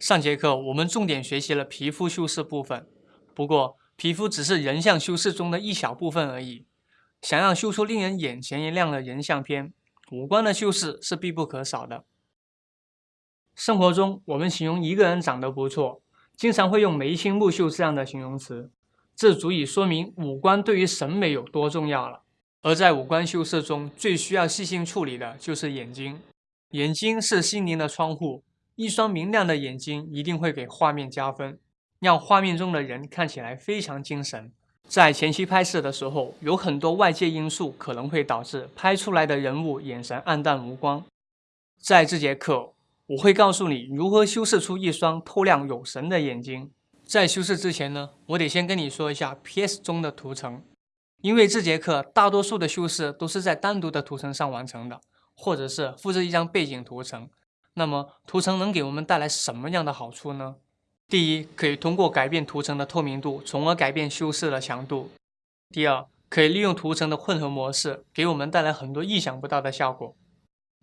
上节课我们重点学习了皮肤修饰部分，不过皮肤只是人像修饰中的一小部分而已。想要修出令人眼前一亮的人像片，五官的修饰是必不可少的。生活中，我们形容一个人长得不错，经常会用眉清目秀这样的形容词，这足以说明五官对于审美有多重要了。而在五官修饰中，最需要细心处理的就是眼睛。眼睛是心灵的窗户，一双明亮的眼睛一定会给画面加分，让画面中的人看起来非常精神。在前期拍摄的时候，有很多外界因素可能会导致拍出来的人物眼神暗淡无光。在这节课，我会告诉你如何修饰出一双透亮有神的眼睛。在修饰之前呢，我得先跟你说一下 PS 中的图层，因为这节课大多数的修饰都是在单独的图层上完成的。或者是复制一张背景图层，那么图层能给我们带来什么样的好处呢？第一，可以通过改变图层的透明度，从而改变修饰的强度；第二，可以利用图层的混合模式，给我们带来很多意想不到的效果；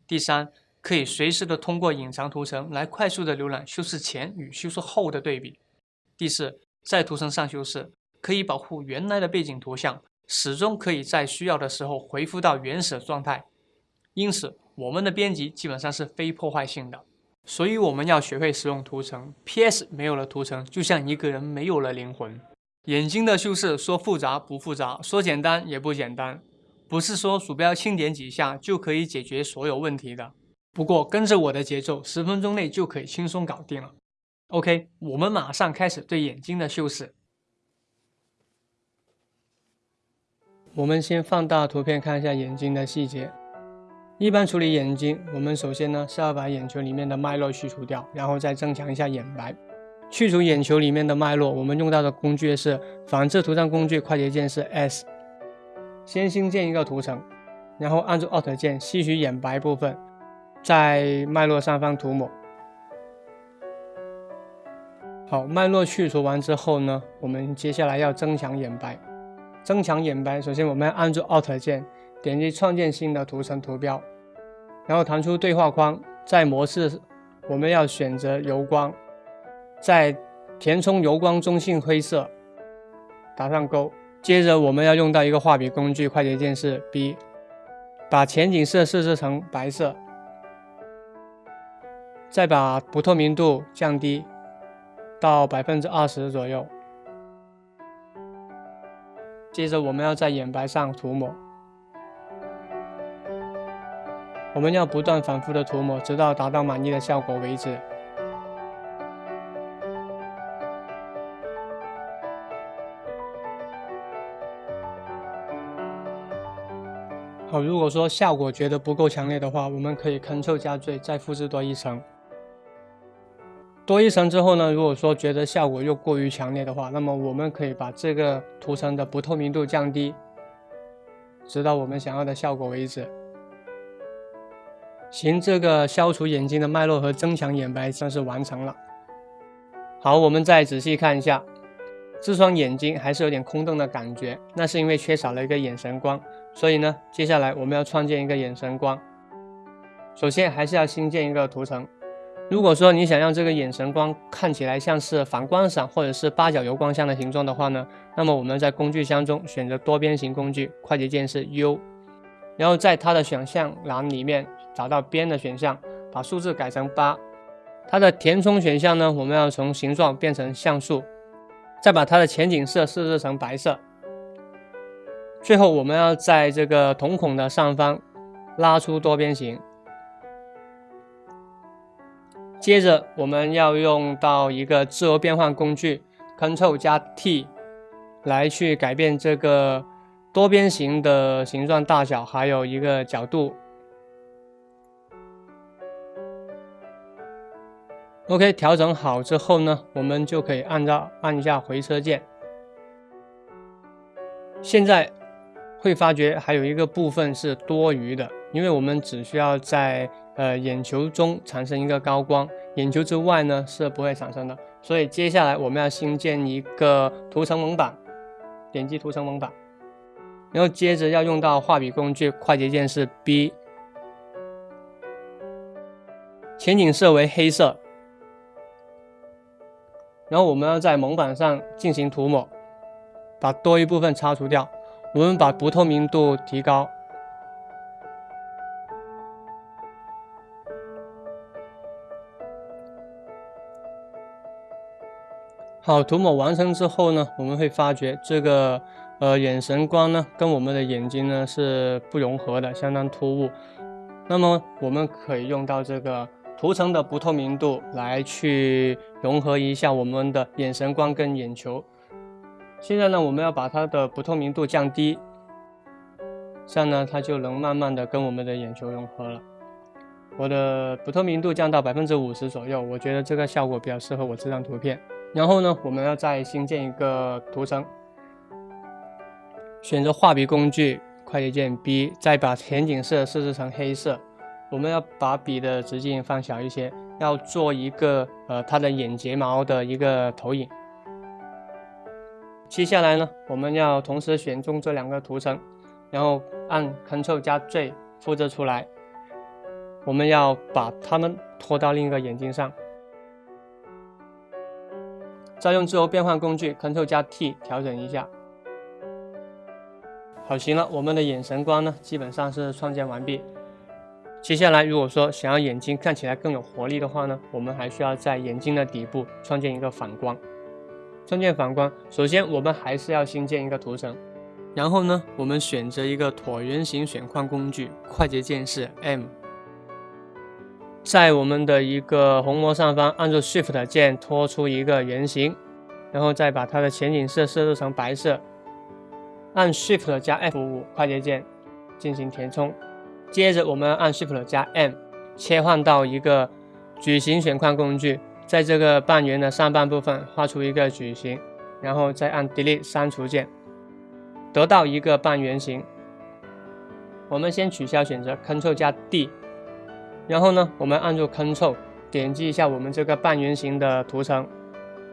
第三，可以随时的通过隐藏图层来快速的浏览修饰前与修饰后的对比；第四，在图层上修饰可以保护原来的背景图像，始终可以在需要的时候恢复到原始状态。因此，我们的编辑基本上是非破坏性的，所以我们要学会使用图层。P.S. 没有了图层，就像一个人没有了灵魂。眼睛的修饰说复杂不复杂，说简单也不简单，不是说鼠标轻点几下就可以解决所有问题的。不过跟着我的节奏，十分钟内就可以轻松搞定了。OK，我们马上开始对眼睛的修饰。我们先放大图片看一下眼睛的细节。一般处理眼睛，我们首先呢是要把眼球里面的脉络去除掉，然后再增强一下眼白。去除眼球里面的脉络，我们用到的工具是仿制图上工具，快捷键是 S。先新建一个图层，然后按住 Alt 键吸取眼白部分，在脉络上方涂抹。好，脉络去除完之后呢，我们接下来要增强眼白。增强眼白，首先我们要按住 Alt 键。点击创建新的图层图标，然后弹出对话框，在模式我们要选择油光，在填充油光中性灰色，打上勾。接着我们要用到一个画笔工具，快捷键是 B，把前景色设置成白色，再把不透明度降低到百分之二十左右。接着我们要在眼白上涂抹。我们要不断反复的涂抹，直到达到满意的效果为止。好，如果说效果觉得不够强烈的话，我们可以 Ctrl 加缀，再复制多一层。多一层之后呢，如果说觉得效果又过于强烈的话，那么我们可以把这个图层的不透明度降低，直到我们想要的效果为止。行，这个消除眼睛的脉络和增强眼白算是完成了。好，我们再仔细看一下，这双眼睛还是有点空洞的感觉，那是因为缺少了一个眼神光。所以呢，接下来我们要创建一个眼神光。首先还是要新建一个图层。如果说你想让这个眼神光看起来像是反光伞或者是八角油光箱的形状的话呢，那么我们在工具箱中选择多边形工具，快捷键是 U，然后在它的选项栏里面。找到边的选项，把数字改成八。它的填充选项呢，我们要从形状变成像素，再把它的前景色设置成白色。最后，我们要在这个瞳孔的上方拉出多边形。接着，我们要用到一个自由变换工具，Ctrl 加 T，来去改变这个多边形的形状大小，还有一个角度。OK，调整好之后呢，我们就可以按照按一下回车键。现在会发觉还有一个部分是多余的，因为我们只需要在呃眼球中产生一个高光，眼球之外呢是不会产生的。所以接下来我们要新建一个图层蒙版，点击图层蒙版，然后接着要用到画笔工具，快捷键是 B，前景色为黑色。然后我们要在蒙版上进行涂抹，把多余部分擦除掉。我们把不透明度提高。好，涂抹完成之后呢，我们会发觉这个呃眼神光呢跟我们的眼睛呢是不融合的，相当突兀。那么我们可以用到这个涂层的不透明度来去融合一下我们的眼神光跟眼球。现在呢，我们要把它的不透明度降低，这样呢它就能慢慢的跟我们的眼球融合了。我的不透明度降到百分之五十左右，我觉得这个效果比较适合我这张图片。然后呢，我们要再新建一个图层，选择画笔工具，快捷键 B，再把前景色设置成黑色。我们要把笔的直径放小一些，要做一个呃它的眼睫毛的一个投影。接下来呢，我们要同时选中这两个图层，然后按 Ctrl 加 J 复制出来。我们要把它们拖到另一个眼睛上。再用自由变换工具 Ctrl 加 T 调整一下。好，行了，我们的眼神光呢，基本上是创建完毕。接下来，如果说想要眼睛看起来更有活力的话呢，我们还需要在眼睛的底部创建一个反光。创建反光，首先我们还是要新建一个图层，然后呢，我们选择一个椭圆形选框工具，快捷键是 M。在我们的一个虹膜上方，按住 Shift 键拖出一个圆形，然后再把它的前景色设置成白色，按 Shift 加 F5 快捷键进行填充。接着我们按 Shift 加 M 切换到一个矩形选框工具，在这个半圆的上半部分画出一个矩形，然后再按 Delete 删除键，得到一个半圆形。我们先取消选择，Ctrl 加 D。然后呢，我们按住 Ctrl，点击一下我们这个半圆形的图层，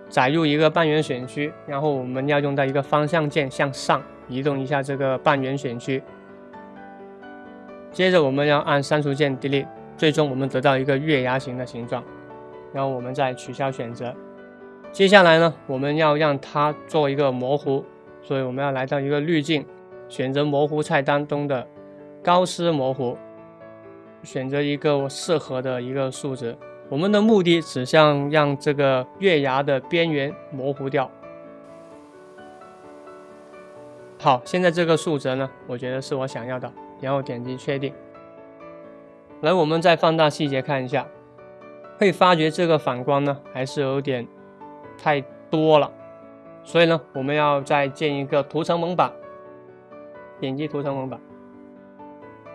载入一个半圆选区，然后我们要用到一个方向键向上移动一下这个半圆选区。接着我们要按删除键 Delete，最终我们得到一个月牙形的形状，然后我们再取消选择。接下来呢，我们要让它做一个模糊，所以我们要来到一个滤镜，选择模糊菜单中的高斯模糊。选择一个适合的一个数值，我们的目的只想让这个月牙的边缘模糊掉。好，现在这个数值呢，我觉得是我想要的，然后点击确定。来，我们再放大细节看一下，会发觉这个反光呢还是有点太多了，所以呢，我们要再建一个图层蒙版，点击图层蒙版，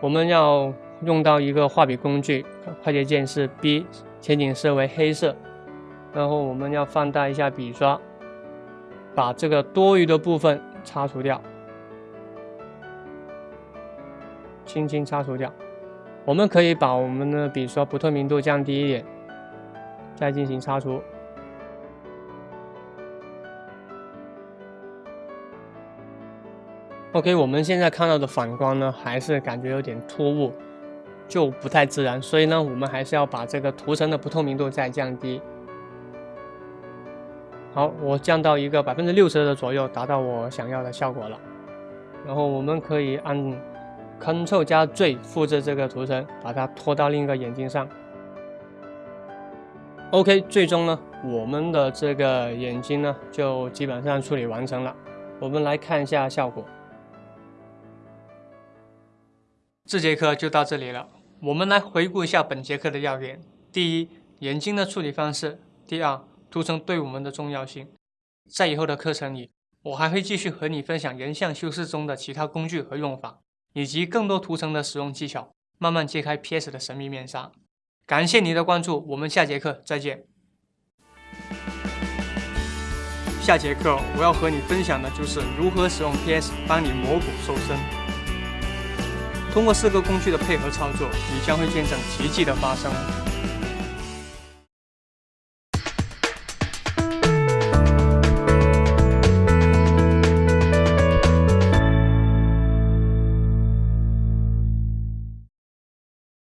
我们要。用到一个画笔工具，快捷键是 B，前景色为黑色，然后我们要放大一下笔刷，把这个多余的部分擦除掉，轻轻擦除掉。我们可以把我们的笔刷不透明度降低一点，再进行擦除。OK，我们现在看到的反光呢，还是感觉有点突兀。就不太自然，所以呢，我们还是要把这个图层的不透明度再降低。好，我降到一个百分之六十的左右，达到我想要的效果了。然后我们可以按 Ctrl 加 Z 复制这个图层，把它拖到另一个眼睛上。OK，最终呢，我们的这个眼睛呢，就基本上处理完成了。我们来看一下效果。这节课就到这里了。我们来回顾一下本节课的要点：第一，眼睛的处理方式；第二，图层对我们的重要性。在以后的课程里，我还会继续和你分享人像修饰中的其他工具和用法，以及更多图层的使用技巧，慢慢揭开 PS 的神秘面纱。感谢你的关注，我们下节课再见。下节课我要和你分享的就是如何使用 PS 帮你磨骨瘦身。通过四个工具的配合操作，你将会见证奇迹的发生。